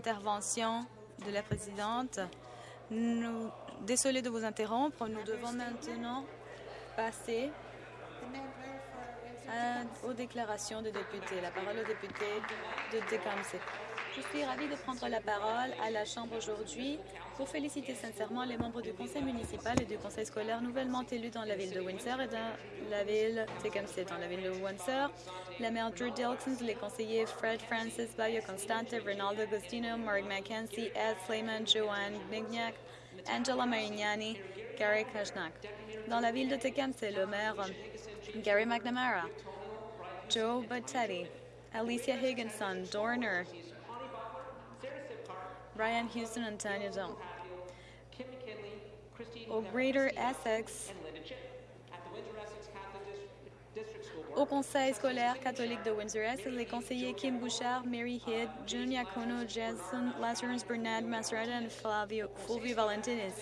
Intervention de la présidente. Nous, désolé de vous interrompre. Nous devons maintenant passer à- aux déclarations des députés. La parole au député de Tecumseh. Je suis ravie de prendre la parole à la Chambre aujourd'hui pour féliciter sincèrement les membres du conseil municipal et du conseil scolaire nouvellement élus dans la ville de Windsor et dans la ville Tecumseh. Dans la ville de Windsor, la maire Drew Dilkins, les conseillers Fred Francis, Bayo Constante, Ronaldo Agostino, Mark McKenzie, Ed Slayman, Joanne Mignac, Angela Marignani, Gary Kashnak. Dans la ville de Tecumseh, le maire Gary McNamara, Joe Battetti, Alicia Higginson, Dorner, Ryan Houston, Antonio Dom. Kim McKinley, Christine Au Greater Essex, and Linda Chip. At the Windsor Essex Catholic Dis- District School Board, au conseil scolaire catholique de Windsor-Est, les conseillers Kim Bouchard, Mary Head, June Iacono, Jason Lazarus, Bernard Masrada et Flavio, Fulvio Valentinis.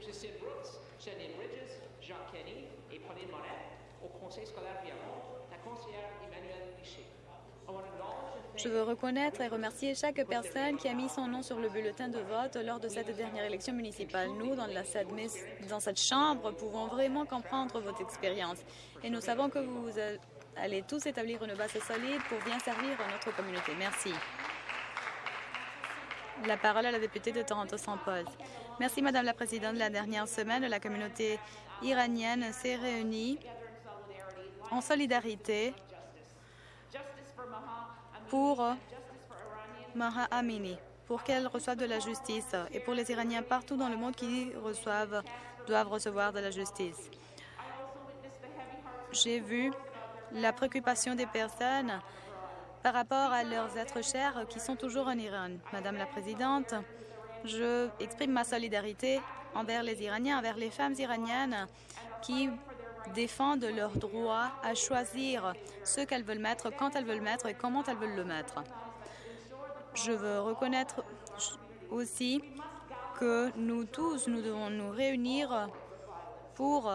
Christine Brooks, Janine Bridges, Jacques Kenny et Pauline Moret. Au conseil scolaire Viamont, la conseillère Emmanuelle Richer. Je veux reconnaître et remercier chaque personne qui a mis son nom sur le bulletin de vote lors de cette dernière élection municipale. Nous, dans, la, cette, Chambre, pouvons vraiment comprendre votre expérience et nous savons que vous allez tous établir une base solide pour bien servir notre communauté. Merci. La parole à la députée de Toronto sans pause. Merci, Madame la Présidente. La dernière semaine, la communauté iranienne s'est réunie en solidarité pour Maha Amini, pour qu'elle reçoive de la justice et pour les Iraniens partout dans le monde qui reçoivent, doivent recevoir de la justice. J'ai vu la préoccupation des personnes par rapport à leurs êtres chers qui sont toujours en Iran. Madame la Présidente, je exprime ma solidarité envers les Iraniens, envers les femmes iraniennes qui défendent leur droit à choisir ce qu'elles veulent mettre, quand elles veulent le mettre et comment elles veulent le mettre. Je veux reconnaître aussi que nous tous, nous devons nous réunir pour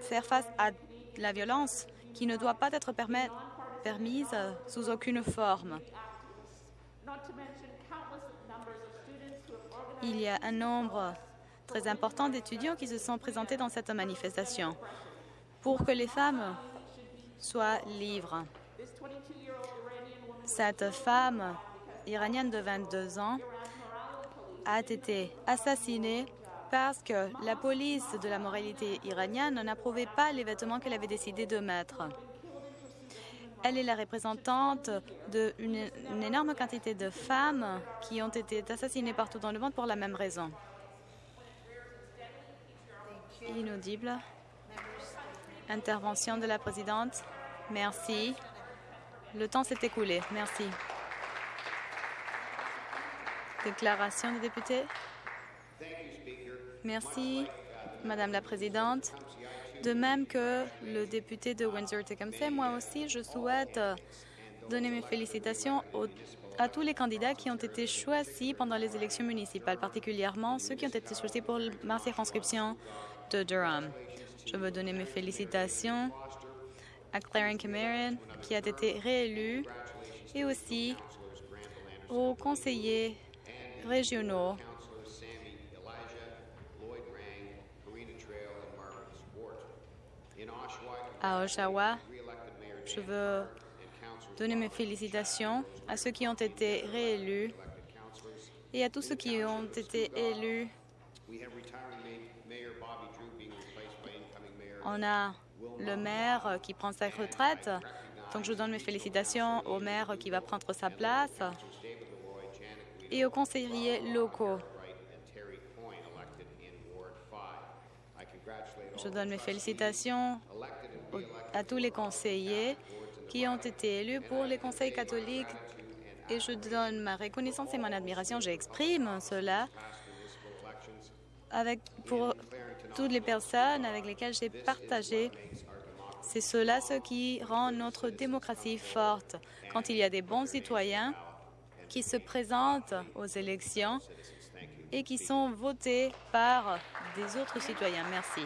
faire face à la violence qui ne doit pas être permise sous aucune forme. Il y a un nombre très important d'étudiants qui se sont présentés dans cette manifestation pour que les femmes soient libres. Cette femme iranienne de 22 ans a été assassinée parce que la police de la moralité iranienne n'approuvait pas les vêtements qu'elle avait décidé de mettre. Elle est la représentante d'une une énorme quantité de femmes qui ont été assassinées partout dans le monde pour la même raison. Inaudible. Intervention de la présidente. Merci. Le temps s'est écoulé. Merci. Déclaration des députés. Merci, Madame la Présidente. De même que le député de Windsor-Tecumseh, moi aussi, je souhaite donner mes félicitations à tous les candidats qui ont été choisis pendant les élections municipales, particulièrement ceux qui ont été choisis pour ma circonscription de Durham. Je veux donner mes félicitations à Clarence Cameron, qui a été réélu, et aussi aux conseillers régionaux à Oshawa. Je veux donner mes félicitations à ceux qui ont été réélus et à tous ceux qui ont été élus. On a le maire qui prend sa retraite, donc je donne mes félicitations au maire qui va prendre sa place et aux conseillers locaux. Je donne mes félicitations à tous les conseillers qui ont été élus pour les conseils catholiques et je donne ma reconnaissance et mon admiration. J'exprime cela avec, pour toutes les personnes avec lesquelles j'ai partagé. C'est cela ce qui rend notre démocratie forte. Quand il y a des bons citoyens qui se présentent aux élections et qui sont votés par des autres citoyens. Merci.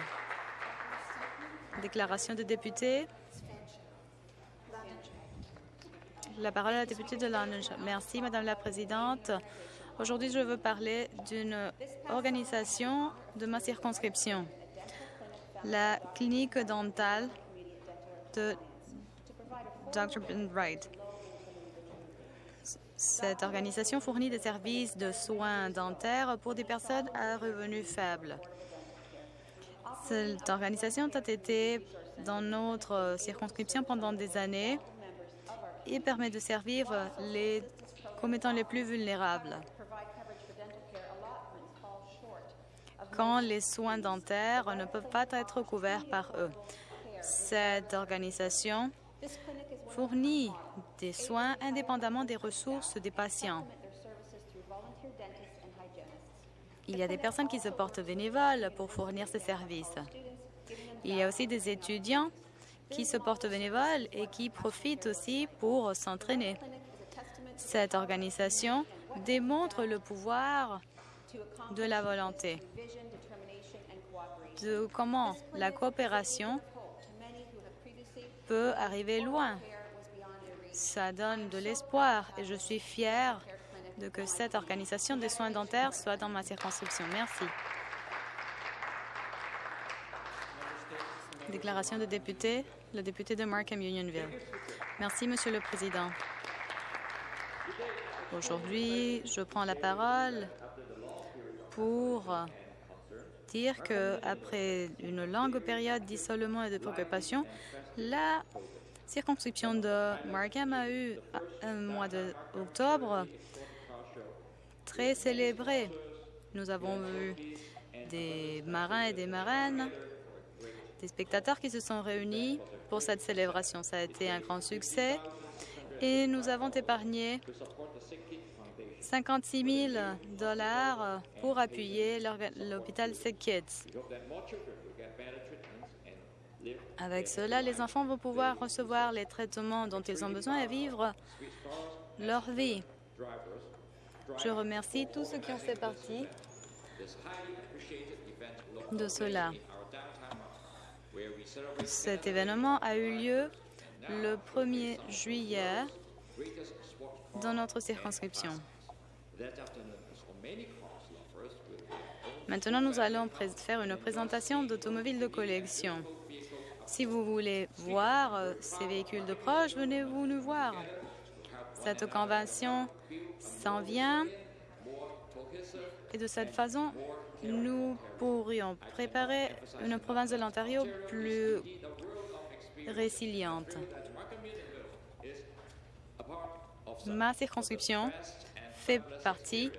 Déclaration de député. La parole à la députée de London. Merci, Madame la Présidente. Aujourd'hui, je veux parler d'une organisation de ma circonscription, la clinique dentale de Dr. Ben Wright. Cette organisation fournit des services de soins dentaires pour des personnes à revenus faibles. Cette organisation a été dans notre circonscription pendant des années et permet de servir les commettants les plus vulnérables. Quand les soins dentaires ne peuvent pas être couverts par eux. Cette organisation fournit des soins indépendamment des ressources des patients. Il y a des personnes qui se portent bénévoles pour fournir ces services. Il y a aussi des étudiants qui se portent bénévoles et qui profitent aussi pour s'entraîner. Cette organisation démontre le pouvoir de la volonté, de comment la coopération peut arriver loin. Ça donne de l'espoir et je suis fière de que cette organisation des soins dentaires soit dans ma circonscription. Merci. Déclaration de député, le député de Markham Unionville. Merci, Monsieur le Président. Aujourd'hui, je prends la parole pour dire qu'après une longue période d'isolement et de préoccupation, la circonscription de Markham a eu un mois d'octobre très célébré. Nous avons vu des marins et des marraines, des spectateurs qui se sont réunis pour cette célébration. Ça a été un grand succès et nous avons épargné 56 000 dollars pour appuyer l'hôpital Sick Kids. Avec cela, les enfants vont pouvoir recevoir les traitements dont ils ont besoin et vivre leur vie. Je remercie tous ceux qui ont fait partie de cela. Cet événement a eu lieu le 1er juillet dans notre circonscription. Maintenant, nous allons faire une présentation d'automobiles de collection. Si vous voulez voir euh, ces véhicules de proche, venez-vous nous voir. Cette convention s'en vient et de cette façon, nous pourrions préparer une province de l'Ontario plus Ma circonscription fait partie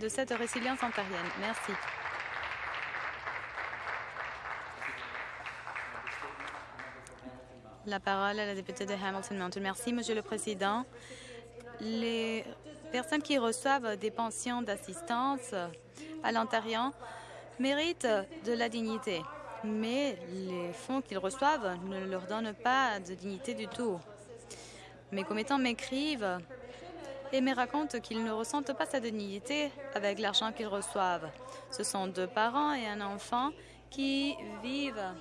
de cette résilience ontarienne. Merci. La parole à la députée de Hamilton Mountain. Merci, Monsieur le Président. Les personnes qui reçoivent des pensions d'assistance à l'Ontario méritent de la dignité, mais les fonds qu'ils reçoivent ne leur donnent pas de dignité du tout. Mes commettants m'écrivent et me racontent qu'ils ne ressentent pas sa dignité avec l'argent qu'ils reçoivent. Ce sont deux parents et un enfant qui vivent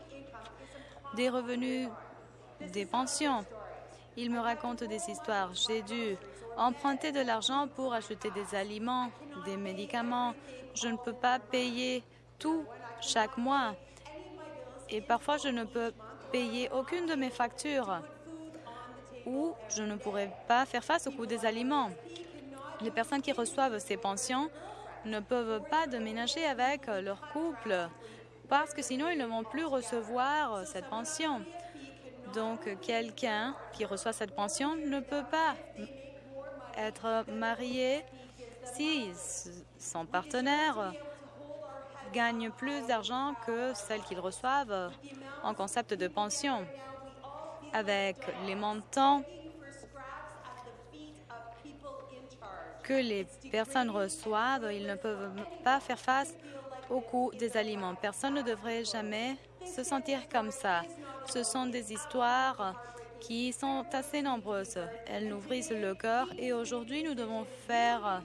des revenus des pensions. Ils me racontent des histoires. J'ai dû emprunter de l'argent pour acheter des aliments, des médicaments. Je ne peux pas payer tout chaque mois. Et parfois, je ne peux payer aucune de mes factures ou je ne pourrais pas faire face au coût des aliments. Les personnes qui reçoivent ces pensions ne peuvent pas déménager avec leur couple parce que sinon ils ne vont plus recevoir cette pension. Donc, quelqu'un qui reçoit cette pension ne peut pas être marié si son partenaire gagne plus d'argent que celle qu'ils reçoivent en concept de pension. Avec les montants que les personnes reçoivent, ils ne peuvent pas faire face au coût des aliments. Personne ne devrait jamais se sentir comme ça. Ce sont des histoires qui sont assez nombreuses. Elles nous brisent le cœur et aujourd'hui, nous devons faire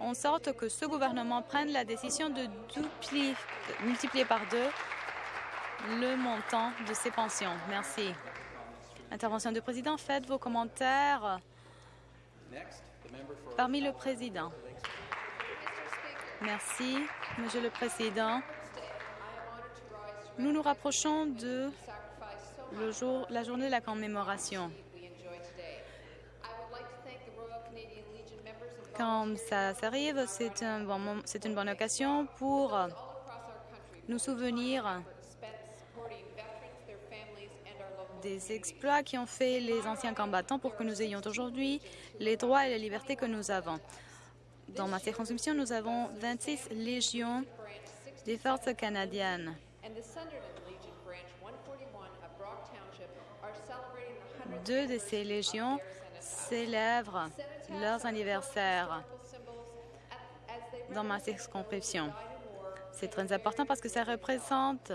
en sorte que ce gouvernement prenne la décision de multiplier par deux le montant de ces pensions. Merci. Intervention du président. Faites vos commentaires Parmi le président. Merci, Monsieur le Président. Nous nous rapprochons de le jour, la journée de la commémoration. Quand ça s'arrive, c'est une bonne occasion pour nous souvenir des exploits qui ont fait les anciens combattants pour que nous ayons aujourd'hui les droits et les libertés que nous avons. Dans ma circonscription, nous avons 26 légions des forces canadiennes. and the Sunderland Legion Branch 141 of Brock Township are celebrating the 100th Deux de ces légions célèbrent leurs anniversaires dans ma circonscription. C'est très important parce que ça représente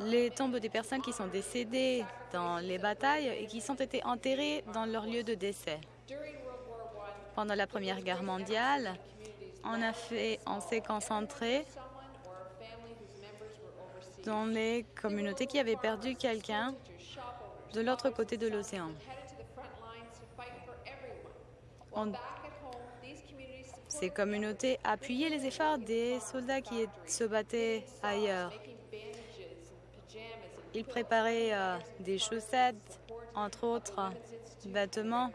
les tombes des personnes qui sont décédées dans les batailles et qui sont été enterrées dans leur lieu de décès. Pendant la Première Guerre mondiale, on on s'est concentré dans les communautés qui avaient perdu quelqu'un de l'autre côté de l'océan. Ces communautés appuyaient les efforts des soldats qui se battaient ailleurs. Ils préparaient euh, des chaussettes, entre autres vêtements.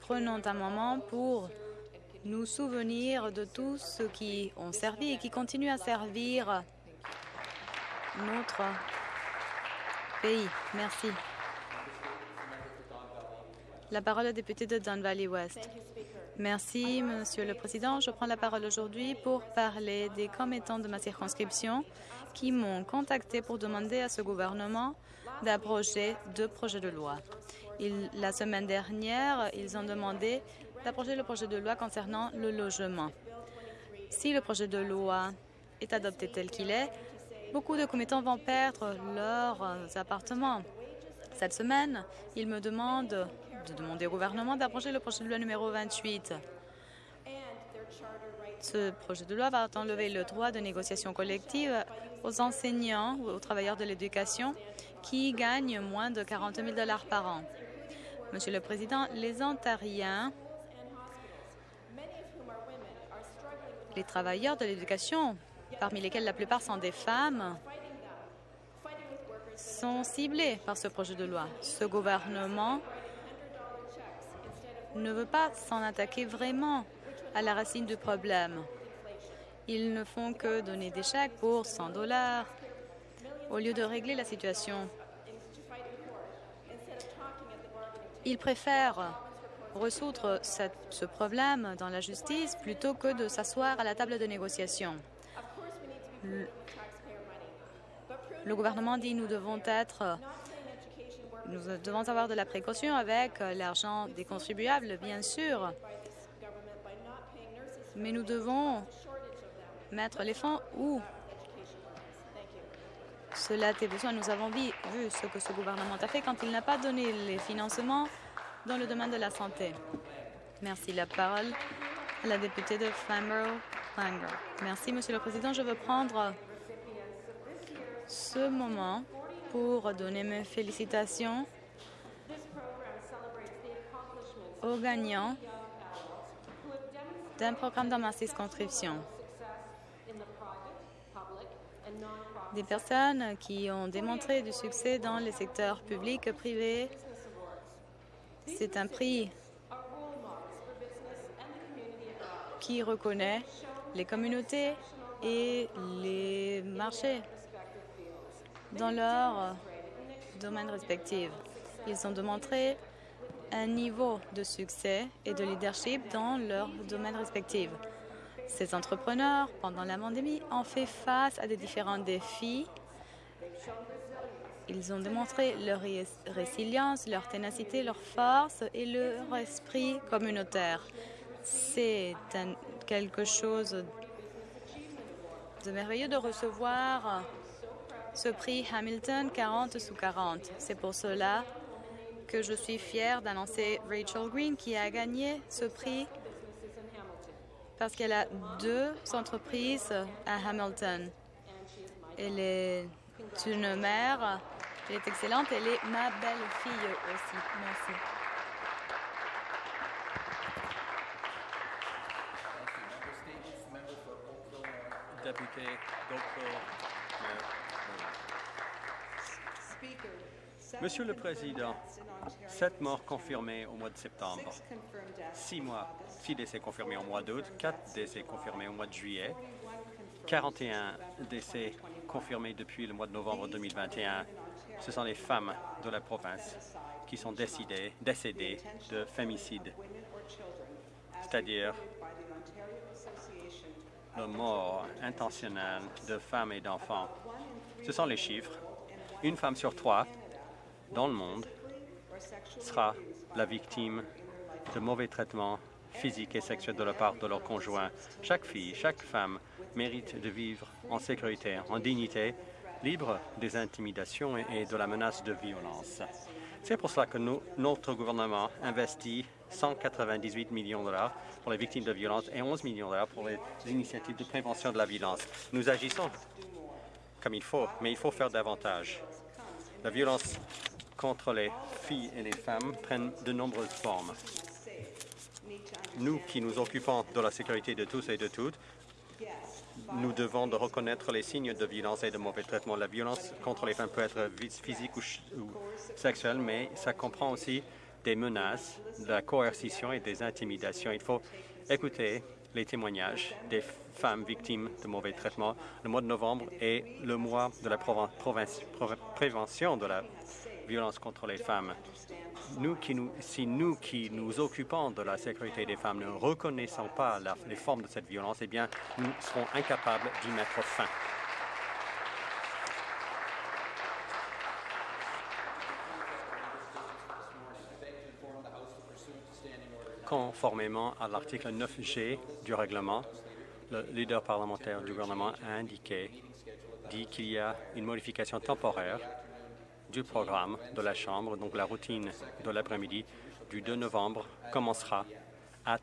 Prenons un moment pour nous souvenir de tous ceux qui ont servi et qui continuent à servir notre pays. Merci. La parole au député de Don Valley West. Merci, Monsieur le Président. Je prends la parole aujourd'hui pour parler des commettants de ma circonscription qui m'ont contacté pour demander à ce gouvernement d'abroger deux projets de loi. La semaine dernière, ils ont demandé d'abroger le projet de loi concernant le logement. Si le projet de loi est adopté tel qu'il est, beaucoup de commettants vont perdre leurs euh, appartements. Cette semaine, ils me demandent de demander au gouvernement d'abroger le projet de loi numéro 28. Ce projet de loi va enlever le droit de négociation collective aux enseignants ou aux travailleurs de l'éducation qui gagnent moins de 40 000 dollars par an. Monsieur le Président, les Ontariens, les travailleurs de l'éducation, parmi lesquels la plupart sont des femmes, sont ciblés par ce projet de loi. Ce gouvernement ne veut pas s'en attaquer vraiment à la racine du problème. Ils ne font que donner des chèques pour 100 dollars au lieu de régler la situation. Ils préfèrent résoudre ce problème dans la justice plutôt que de s'asseoir à la table de négociation. Le, gouvernement dit nous devons être nous devons avoir de la précaution avec l'argent des contribuables, bien sûr, mais nous devons mettre les fonds où cela a besoin. Nous avons vu ce que ce gouvernement a fait quand il n'a pas donné les financements dans le domaine de la santé. Merci. La parole à la députée de Flamborough. Merci, Monsieur le Président. Je veux prendre ce moment pour donner mes félicitations aux gagnants d'un programme dans ma circonscription. Des personnes qui ont démontré du succès dans les secteurs publics et privés. C'est un prix qui reconnaît les communautés et les marchés dans leurs domaines respectifs. Ils ont démontré un niveau de succès et de leadership dans leurs domaines respectifs. Ces entrepreneurs, pendant la pandémie, ont fait face à des différents défis. Ils ont démontré leur ré- résilience, leur ténacité, leur force et leur esprit communautaire. C'est un- quelque chose de merveilleux de recevoir ce prix Hamilton 40 sous 40. C'est pour cela que je suis fière d'annoncer Rachel Green qui a gagné ce prix parce qu'elle a deux entreprises à Hamilton. Elle est une mère Elle est excellente. Elle est ma belle-fille aussi. Merci. Député seven Monsieur le Président, sept morts confirmés au mois de septembre, Six mois, décès confirmés au mois d'août, quatre décès confirmés au mois de juillet, 41 confirmed 41 décès confirmés depuis le mois de novembre 2021. Ce sont les femmes de la province qui sont décidées, décédées de fémicide, c'est-à-dire reported by the Ontario Association la mort intentionnelle de femmes et d'enfants. Ce sont les chiffres. Une femme sur trois dans le monde sera la victime de mauvais traitements physiques et sexuels de la part de leur conjoint. Chaque fille, chaque femme mérite de vivre en sécurité, en dignité, libre des intimidations et de la menace de violence. C'est pour cela que notre gouvernement investit 198 millions de dollars pour les victimes de violence et 11 millions de dollars pour les initiatives de prévention de la violence. Nous agissons comme il faut, mais il faut faire davantage. La violence contre les filles et les femmes prennent de nombreuses formes. Nous qui nous occupons de la sécurité de tous et de toutes, nous devons de reconnaître les signes de violence et de mauvais traitement. La violence contre les femmes peut être physique ou sexuelle, mais ça comprend aussi des menaces, de la coercition et des intimidations. Il faut écouter les témoignages des femmes victimes de mauvais traitements. Le mois de novembre est le mois de la prévention de la violence contre les femmes. Nous qui nous, si nous qui nous occupons de la sécurité des femmes ne reconnaissons pas la- les formes de cette violence, eh bien, nous serons incapables d'y mettre fin. Conformément à l'article 9G du règlement, le leader parlementaire du gouvernement a indiqué, dit qu'il y a une modification temporaire du programme de la Chambre, donc la routine de l'après-midi du 2 novembre commencera à